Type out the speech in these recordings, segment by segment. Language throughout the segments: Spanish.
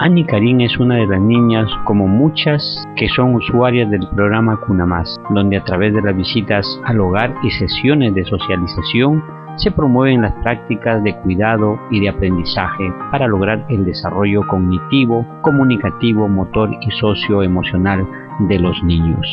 Annie Karim es una de las niñas, como muchas, que son usuarias del programa Cuna Más, donde a través de las visitas al hogar y sesiones de socialización se promueven las prácticas de cuidado y de aprendizaje para lograr el desarrollo cognitivo, comunicativo, motor y socioemocional de los niños.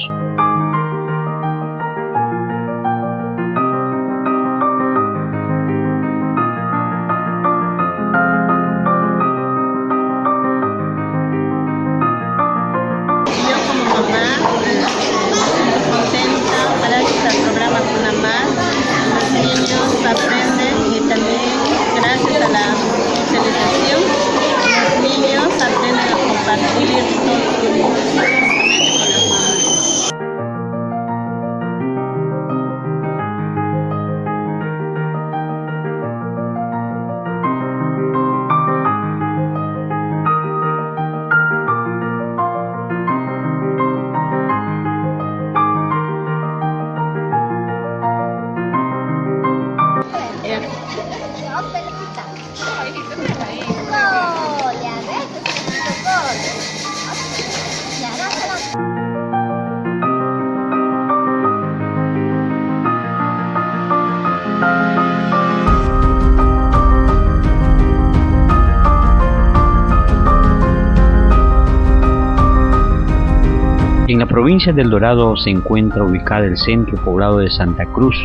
En la provincia del Dorado se encuentra ubicada el centro poblado de Santa Cruz,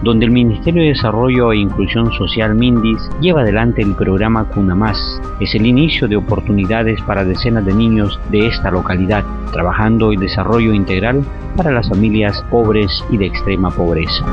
donde el Ministerio de Desarrollo e Inclusión Social Mindis lleva adelante el programa Cuna Más. Es el inicio de oportunidades para decenas de niños de esta localidad, trabajando el desarrollo integral para las familias pobres y de extrema pobreza.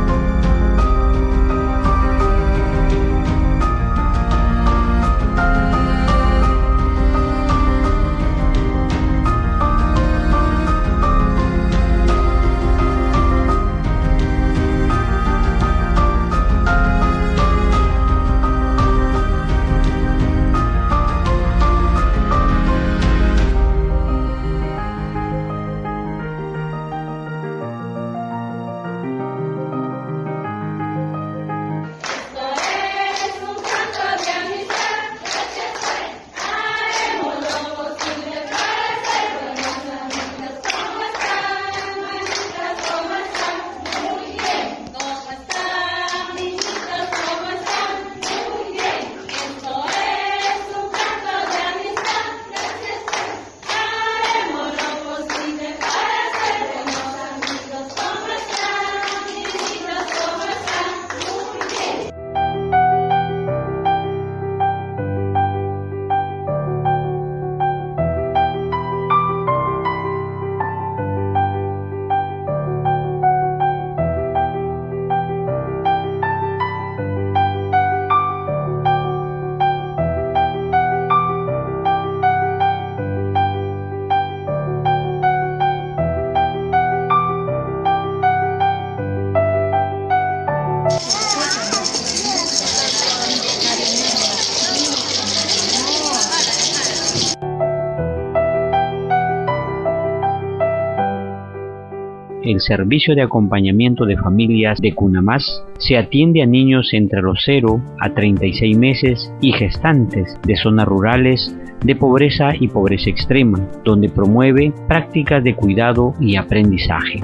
El servicio de acompañamiento de familias de Cunamás se atiende a niños entre los 0 a 36 meses y gestantes de zonas rurales de pobreza y pobreza extrema, donde promueve prácticas de cuidado y aprendizaje.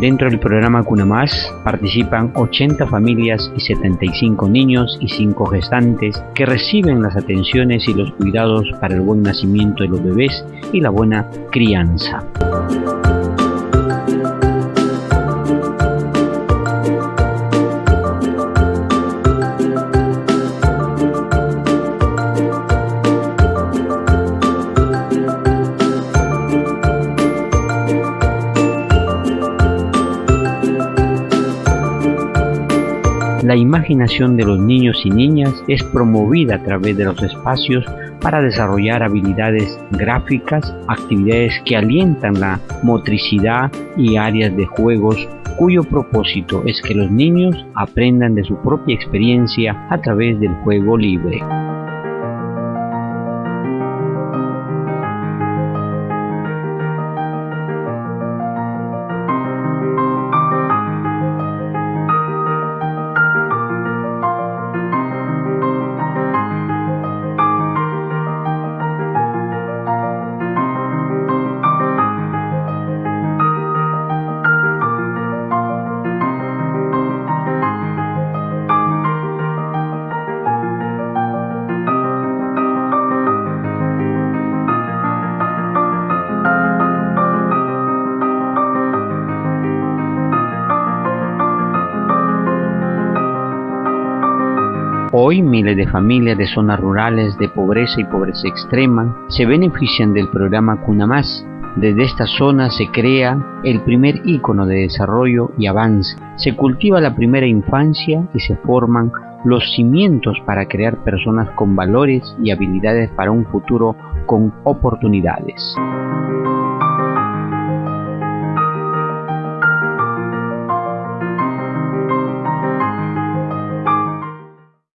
Dentro del programa Cuna Más participan 80 familias y 75 niños y 5 gestantes que reciben las atenciones y los cuidados para el buen nacimiento de los bebés y la buena crianza. La imaginación de los niños y niñas es promovida a través de los espacios para desarrollar habilidades gráficas, actividades que alientan la motricidad y áreas de juegos cuyo propósito es que los niños aprendan de su propia experiencia a través del juego libre. Hoy miles de familias de zonas rurales de pobreza y pobreza extrema se benefician del programa Cunamás. Desde esta zona se crea el primer ícono de desarrollo y avance. Se cultiva la primera infancia y se forman los cimientos para crear personas con valores y habilidades para un futuro con oportunidades.